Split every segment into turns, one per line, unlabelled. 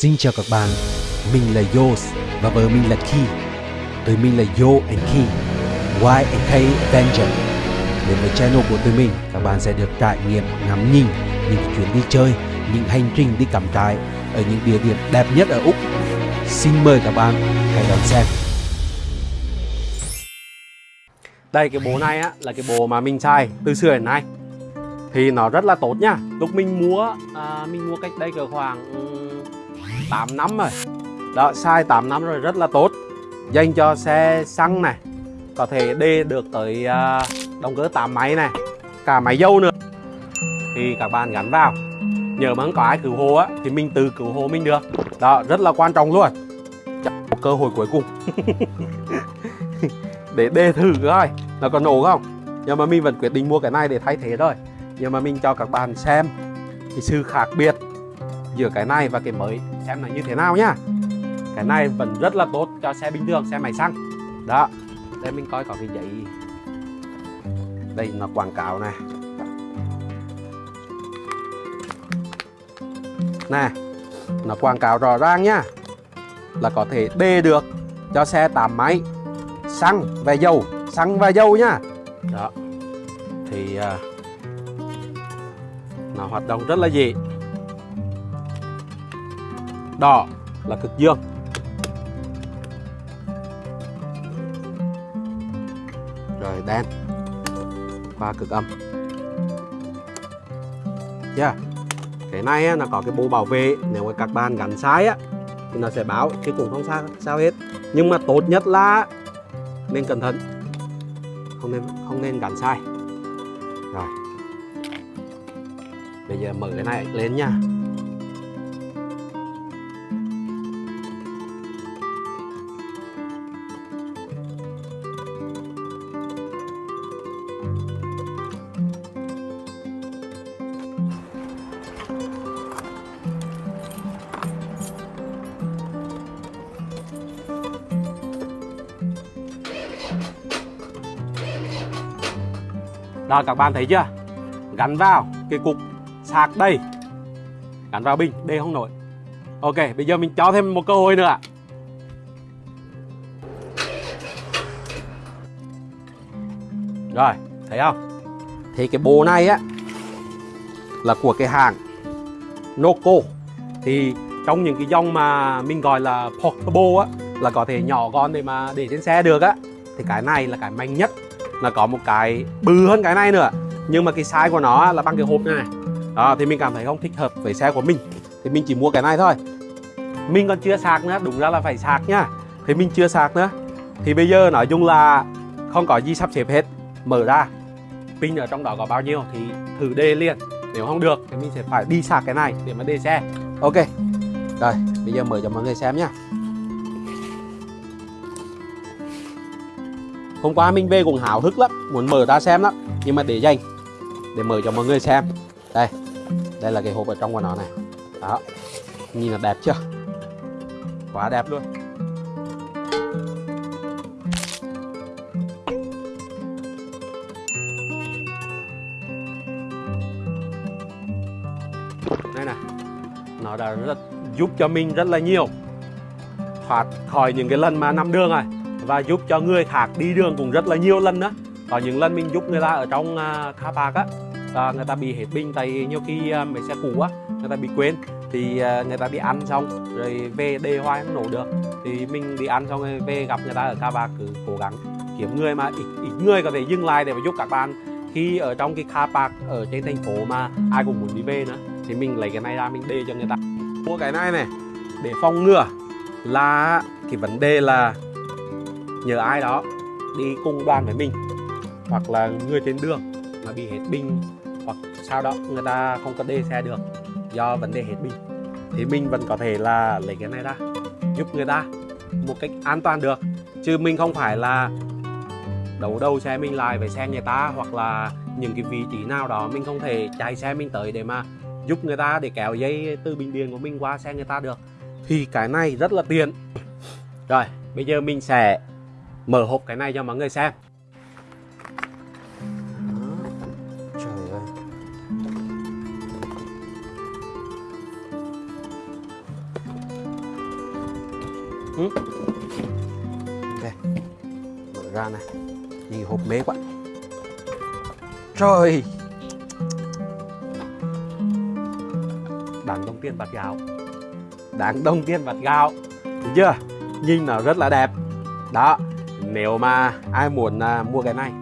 Xin chào các bạn, mình là Yos và vợ mình là Ki. Tụi mình là Yo and Ki, Y and K Avenger. Đến với channel của tụi mình, các bạn sẽ được trải nghiệm ngắm nhìn những chuyến đi chơi, những hành trình đi cắm trại ở những địa điểm đẹp nhất ở Úc. Xin mời các bạn hãy đón xem.
Đây cái bộ này á là cái bộ mà mình xài từ xưa đến nay thì nó rất là tốt nha lúc mình mua à, mình mua cách đây cỡ khoảng 8 năm rồi. Đó xài 8 năm rồi, rất là tốt. Dành cho xe xăng này. Có thể đê được tới à, động cơ 8 máy này, cả máy dâu nữa. Thì các bạn gắn vào. Nhờ mà không có ai cứu hộ á, thì mình tự cứu hộ mình được. Đó, rất là quan trọng luôn. Chắc một cơ hội cuối cùng. Để đê thử coi, nó có nổ không? Nhưng mà mình vẫn quyết định mua cái này để thay thế thôi. Nhưng mà mình cho các bạn xem cái sự khác biệt giữa cái này và cái mới. Xem là như thế nào nhá. Cái này vẫn rất là tốt cho xe bình thường xe máy xăng. Đó đây mình coi có cái giấy. Đây là quảng cáo này. Nè nó quảng cáo rõ ràng nhá. Là có thể đê được cho xe 8 máy xăng và dầu. Xăng và dầu nhá. Đó thì uh, nó hoạt động rất là dễ đỏ là cực dương. Rồi, đen. Qua cực âm. Yeah. cái này nó có cái bộ bảo vệ. Nếu mà các bạn gắn sai á, thì nó sẽ báo, chứ cũng không sao sao hết. Nhưng mà tốt nhất là nên cẩn thận. Không nên không nên gắn sai. Rồi. Bây giờ mở cái này lên nha. Đó, các bạn thấy chưa? Gắn vào cái cục sạc đây. Gắn vào bình, đây không nổi. Ok, bây giờ mình cho thêm một cơ hội nữa Rồi, thấy không? Thì cái bộ này á, Là của cái hàng Noco. Thì trong những cái dòng mà mình gọi là portable á, Là có thể nhỏ gọn để mà để trên xe được á, Thì cái này là cái mạnh nhất là có một cái bự hơn cái này nữa. Nhưng mà cái size của nó là bằng cái hộp này. Đó, thì mình cảm thấy không thích hợp với xe của mình. Thì mình chỉ mua cái này thôi. Mình còn chưa sạc nữa, đúng ra là phải sạc nhá thì mình chưa sạc nữa. Thì bây giờ nói chung là không có gì sắp xếp hết. Mở ra. Pin ở trong đó có bao nhiêu thì thử đê liền. Nếu không được thì mình sẽ phải đi sạc cái này để mà đê xe. Ok. Rồi, bây giờ mở cho mọi người xem nhá Hôm qua mình về cũng hào hức lắm, Muốn mở ra xem lắm. Nhưng mà để dành, Để mở cho mọi người xem. Đây Đây là cái hộp ở trong của nó này. Đó, Nhìn là đẹp chưa? Quá đẹp luôn. Đây này, Nó đã rất, giúp cho mình rất là nhiều. Thoát khỏi những cái lần mà nằm đường rồi và giúp cho người khác đi đường cũng rất là nhiều lần đó. Có những lần mình giúp người ta ở trong uh, car park á và người ta bị hết pin tại nhiều khi uh, mấy xe cũ á người ta bị quên thì uh, người ta đi ăn xong rồi về đề hoài không nổ được thì mình đi ăn xong rồi về gặp người ta ở car park cứ cố gắng kiếm người mà ít, ít người có thể dừng lại để mà giúp các bạn. Khi ở trong cái car park ở trên thành phố mà ai cũng muốn đi về nữa thì mình lấy cái này ra mình đề cho người ta. Mua cái này này để phòng ngừa là cái vấn đề là nhờ ai đó đi cùng đoàn với mình, hoặc là người trên đường mà bị hết pin hoặc sao đó người ta không có đê xe được do vấn đề hết pin thì mình vẫn có thể là lấy cái này ra, giúp người ta một cách an toàn được. Chứ mình không phải là đấu đầu xe mình lại với xe người ta, hoặc là những cái vị trí nào đó mình không thể chạy xe mình tới để mà giúp người ta, để kéo dây từ bình điện của mình qua xe người ta được. Thì cái này rất là tiện. Rồi, bây giờ mình sẽ mở hộp cái này cho mọi người xem.
Trời ơi
ừ. mở ra này. Nhìn hộp mế quá. Trời. Đáng đồng tiền bát gạo. Đáng đồng tiền bát gạo. Được chưa? Nhìn nó rất là đẹp. Đó nếu mà ai muốn à, mua cái này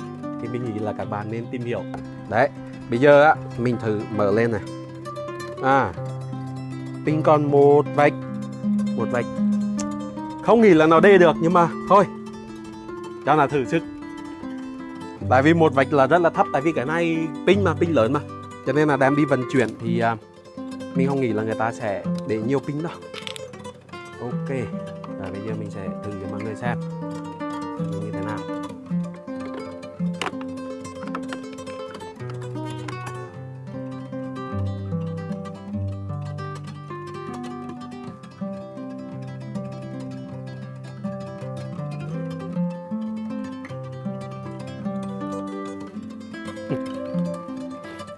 thì mình nghĩ là các bạn nên tìm hiểu. Đấy bây giờ á mình thử mở lên này. À pin còn một vạch một vạch. Không nghĩ là nó đê được nhưng mà thôi cho là thử sức. Tại vì một vạch là rất là thấp tại vì cái này pin mà pin lớn mà. Cho nên là đem đi vận chuyển thì à, mình không nghĩ là người ta sẽ để nhiều pin đâu ok và bây giờ mình sẽ thử cho mọi người xem như thế nào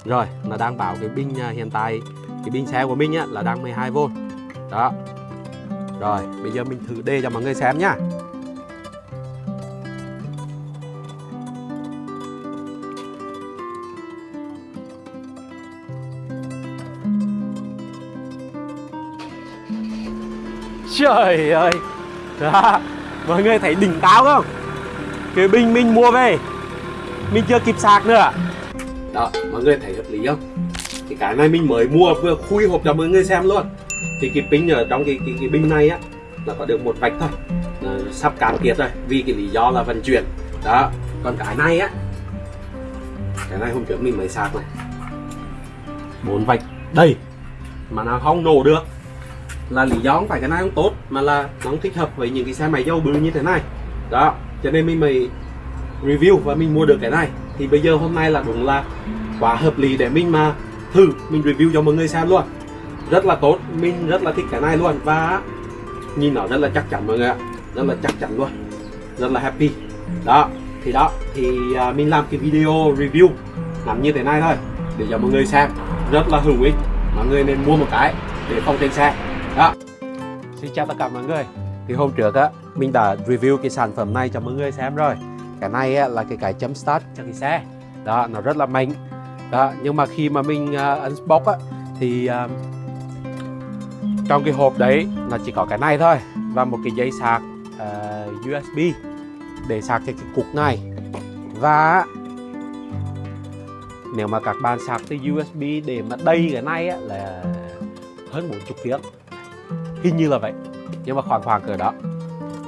Rồi, nó đang bảo cái pin à, hiện tại cái pin xe của mình á, là đang 12V. Đó. Rồi, bây giờ mình thử đề cho mọi người xem nhá. Trời ơi. Đó. Mọi người thấy đỉnh cao không? Cái bình mình mua về. Mình chưa kịp sạc nữa. Đó mọi người thấy hợp lý không? Thì cái này mình mới mua vừa khui hộp cho mọi người xem luôn. Thì cái pin ở trong cái, cái, cái bình này á Là có được một vạch thôi. Nó Sắp cạn kiệt rồi Vì cái lý do là vận chuyển. Đó Còn cái này á Cái này hôm trước mình mới sạc này. Bốn vạch. Đây mà nó không nổ được là lý do không phải cái này không tốt, mà là nó không thích hợp với những cái xe máy dầu bự như thế này. Đó, cho nên mình mới review và mình mua được cái này. Thì bây giờ hôm nay là đúng là quá hợp lý để mình mà thử, mình review cho mọi người xem luôn. Rất là tốt, mình rất là thích cái này luôn. Và nhìn nó rất là chắc chắn mọi người ạ. Rất là chắc chắn luôn. Rất là happy. Đó, thì đó, thì à, mình làm cái video review làm như thế này thôi, để cho mọi người xem. Rất là hữu ích. Mọi người nên mua một cái để phòng trên xe xin chào tất cả mọi người. Thì hôm trước á mình đã review cái sản phẩm này cho mọi người xem rồi. Cái này á, là cái cái chấm start cho cái xe. Đó nó rất là mạnh. Đó nhưng mà khi mà mình uh, unbox á thì uh, trong cái hộp đấy là chỉ có cái này thôi và một cái dây sạc à, uh, USB để sạc cho cái cục này. Và nếu mà các bạn sạc từ USB để mà đầy cái này á, là hơn 40 tiếng hình như là vậy. Nhưng mà khoảng khoảng cỡ đó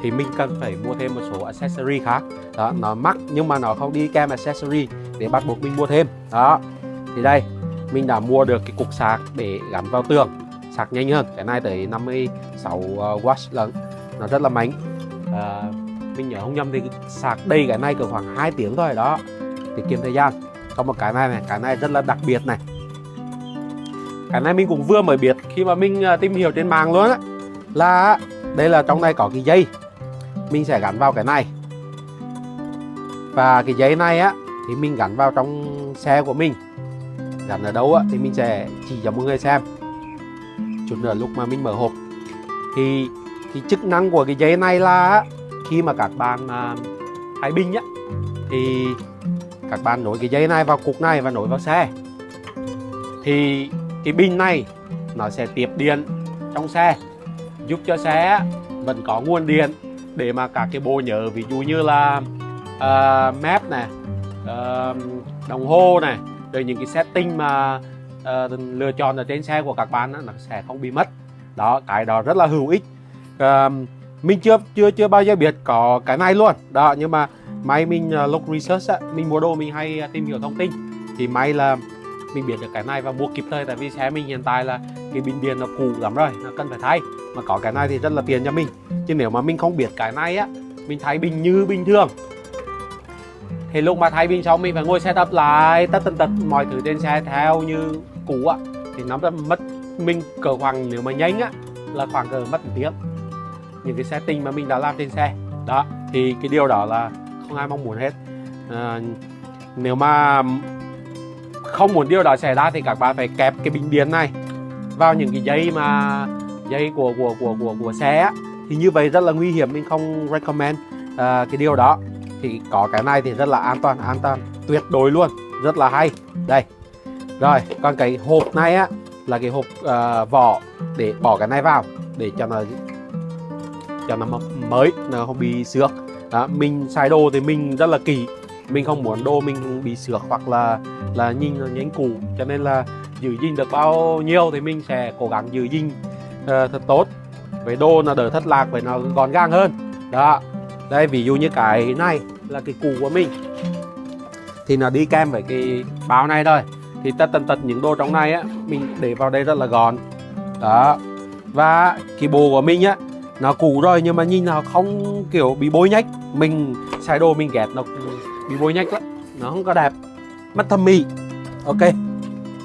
thì mình cần phải mua thêm một số accessory khác. Đó nó mắc nhưng mà nó không đi kèm accessory để bắt buộc mình mua thêm. Đó thì đây mình đã mua được cái cục sạc để gắn vào tường. Sạc nhanh hơn cái này tới 56 W lần nó rất là mạnh. À, mình nhớ không nhầm thì sạc đây cái này cỡ khoảng 2 tiếng thôi đó tiết kiệm thời gian. Có một cái này này cái này rất là đặc biệt này cái này mình cũng vừa mới biết khi mà mình à, tìm hiểu trên mạng luôn á là đây là trong này có cái dây. Mình sẽ gắn vào cái này. Và cái dây này á thì mình gắn vào trong xe của mình. Gắn ở đâu á thì mình sẽ chỉ cho mọi người xem. Chút nữa lúc mà mình mở hộp. Thì cái chức năng của cái dây này là khi mà các bạn à, thay á thì các bạn nối cái dây này vào cục này và nối vào xe. Thì cái pin này nó sẽ tiếp điện trong xe giúp cho xe vẫn có nguồn điện để mà các cái bộ nhớ ví dụ như là ờ, uh, map này uh, đồng hồ này rồi những cái setting mà uh, lựa chọn ở trên xe của các bạn đó, nó sẽ không bị mất. Đó cái đó rất là hữu ích. Uh, mình chưa chưa chưa bao giờ biết có cái này luôn. Đó nhưng mà may mình uh, lúc research á, mình mua đồ mình hay tìm hiểu thông tin thì may là mình biết được cái này và mua kịp thời tại vì xe mình hiện tại là cái bình điện nó cũ lắm rồi nó cần phải thay. Mà có cái này thì rất là tiền cho mình. Chứ nếu mà mình không biết cái này á mình thay bình như bình thường. Thì lúc mà thay bình xong mình phải ngồi setup lại tất tần tật mọi thứ trên xe theo như cũ á. Thì nó rất mất mình cỡ khoảng nếu mà nhanh á là khoảng cỡ mất một tiếng. Những cái setting mà mình đã làm trên xe. Đó thì cái điều đó là không ai mong muốn hết. À, nếu mà không muốn điều đó xảy ra thì các bạn phải kẹp cái bình điện này vào những cái dây mà dây của của của của của xe á, thì như vậy rất là nguy hiểm mình không recommend uh, cái điều đó. Thì có cái này thì rất là an toàn an toàn tuyệt đối luôn rất là hay. Đây rồi còn cái hộp này á là cái hộp uh, vỏ để bỏ cái này vào để cho nó cho nó mới nó không bị xước. Đó, mình xài đồ thì mình rất là kỳ mình không muốn đồ mình bị xước hoặc là là nhìn nó nhánh cũ. Cho nên là giữ gìn được bao nhiêu thì mình sẽ cố gắng giữ gìn uh, thật tốt. Với đồ nó đỡ thất lạc với nó gọn gàng hơn. Đó. Đây ví dụ như cái này là cái cũ của mình. Thì nó đi kèm với cái bao này thôi. Thì tất tần tật những đồ trong này á mình để vào đây rất là gọn. Đó. Và cái bộ của mình á nó cũ rồi nhưng mà nhìn nó không kiểu bị bôi nhách. Mình xài đồ mình ghét nó bị bôi nhách lắm. Nó không có đẹp. Mắt thẩm mỹ ok.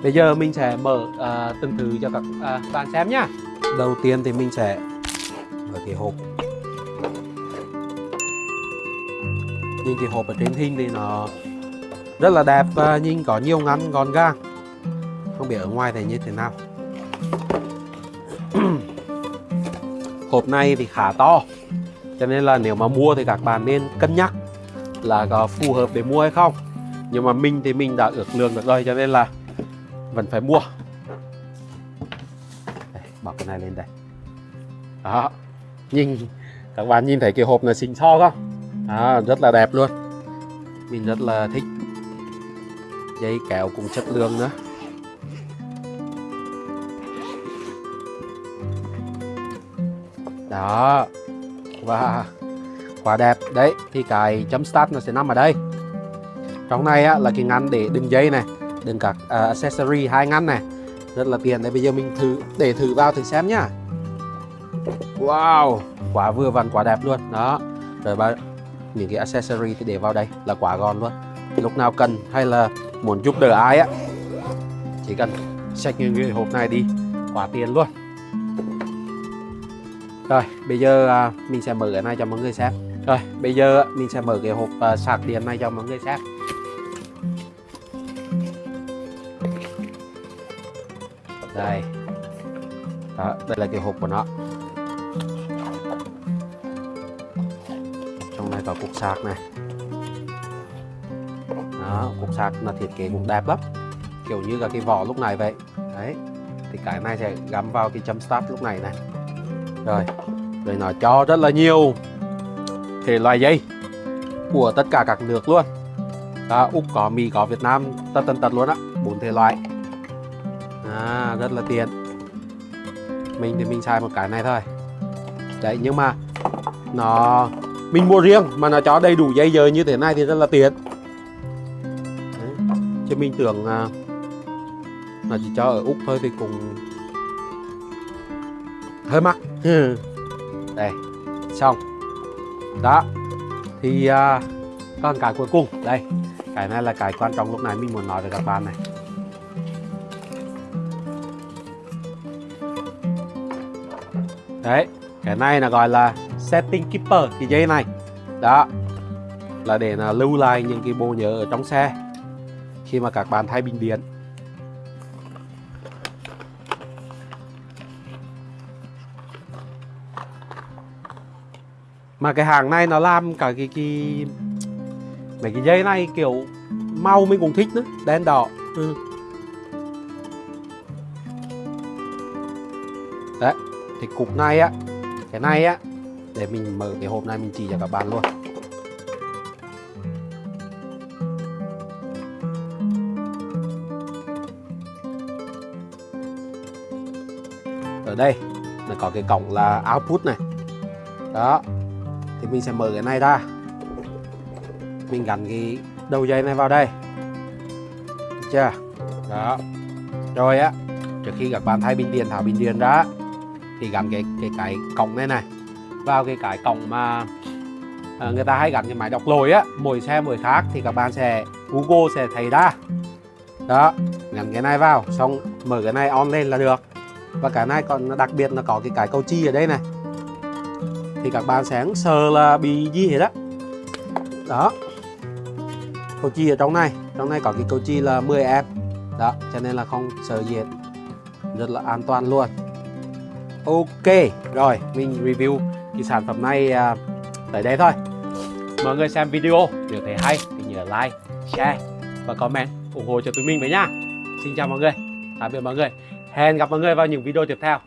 Bây giờ mình sẽ mở uh, từng thứ cho các uh, bạn xem nhá. Đầu tiên thì mình sẽ mở cái hộp. Nhìn cái hộp ở trên hình thì nó rất là đẹp và nhìn có nhiều ngăn gọn gàng. Không biết ở ngoài thì như thế nào. Hộp này thì khá to. Cho nên là nếu mà mua thì các bạn nên cân nhắc là có phù hợp để mua hay không. Nhưng mà mình thì mình đã ước lượng được rồi cho nên là vẫn phải mua. Đây, bỏ cái này lên đây. Đó. Nhìn các bạn nhìn thấy cái hộp này xinh xo không? Đó, rất là đẹp luôn. Mình rất là thích. Dây kéo cũng chất lượng nữa. Đó. Và quá đẹp. Đấy thì cái chấm start nó sẽ nằm ở đây. Trong này á, là cái ngăn để đựng dây này đựng các uh, accessory hai ngăn này. Rất là tiện. Đây bây giờ mình thử để thử vào thử xem nhá. Wow quá vừa vặn quá đẹp luôn. Đó. Rồi ba những cái accessory thì để vào đây là quá gọn luôn. Lúc nào cần hay là muốn giúp đỡ ai á chỉ cần xách những cái hộp này đi. Quá tiền luôn. Rồi bây giờ à, mình sẽ mở cái này cho mọi người xem rồi, bây giờ mình sẽ mở cái hộp ờ, sạc điện này cho mọi người xem. Đây. Đó, đây là cái hộp của nó. Trong này có cục sạc này. Đó, cục sạc là thiết kế cũng đẹp lắm. Kiểu như là cái vỏ lúc này vậy. Đấy, thì cái này sẽ gắm vào cái chấm start lúc này này. Rồi rồi nó cho rất là nhiều thể loại dây của tất cả các nước luôn. Đó, úc có mỹ có việt nam tất tần tật luôn á bốn thể loại. À, rất là tiện. Mình thì mình xài một cái này thôi. Đấy nhưng mà nó mình mua riêng mà nó cho đầy đủ dây giờ như thế này thì rất là tiện. Đấy. chứ mình tưởng uh, là chỉ cho ở úc thôi thì cũng hơi mắc. Đây xong đó. Thì à, uh, còn cái cuối cùng. Đây cái này là cái quan trọng lúc này mình muốn nói với các bạn này. Đấy cái này là gọi là setting keeper cái dây này. Đó là để là lưu lại những cái bộ nhớ ở trong xe khi mà các bạn thay bình điện. Mà cái hàng này nó làm cả cái cái, mấy cái dây này kiểu màu mình cũng thích nữa, đen đỏ. Ừ. đấy thì cục này á, cái này á, để mình mở cái hộp này mình chỉ cho các bạn luôn. Ở đây nó có cái cổng là output này. Đó thì mình sẽ mở cái này ra. Mình gắn cái đầu dây này vào đây. Được chưa? Đó. Rồi á trước khi các bạn thay bình điện tháo bình điện ra thì gắn cái cái cái cổng này này vào cái cái cổng mà à, người ta hay gắn cái máy đọc lồi á. Mỗi xe mỗi khác thì các bạn sẽ Google sẽ thấy ra. Đó gắn cái này vào xong mở cái này on lên là được. Và cái này còn đặc biệt là có cái cái cầu chi ở đây này thì các bạn sẽ sờ là bị gì hết đó đó. Cầu chi ở trong này trong này có cái cầu chi là 10 em. Đó cho nên là không sợ gì hết. Rất là an toàn luôn. Ok rồi mình review cái sản phẩm này à, tới đây thôi. Mọi người xem video nếu thấy hay thì nhớ like share và comment ủng hộ cho tụi mình với nha. Xin chào mọi người tạm biệt mọi người. Hẹn gặp mọi người vào những video tiếp theo.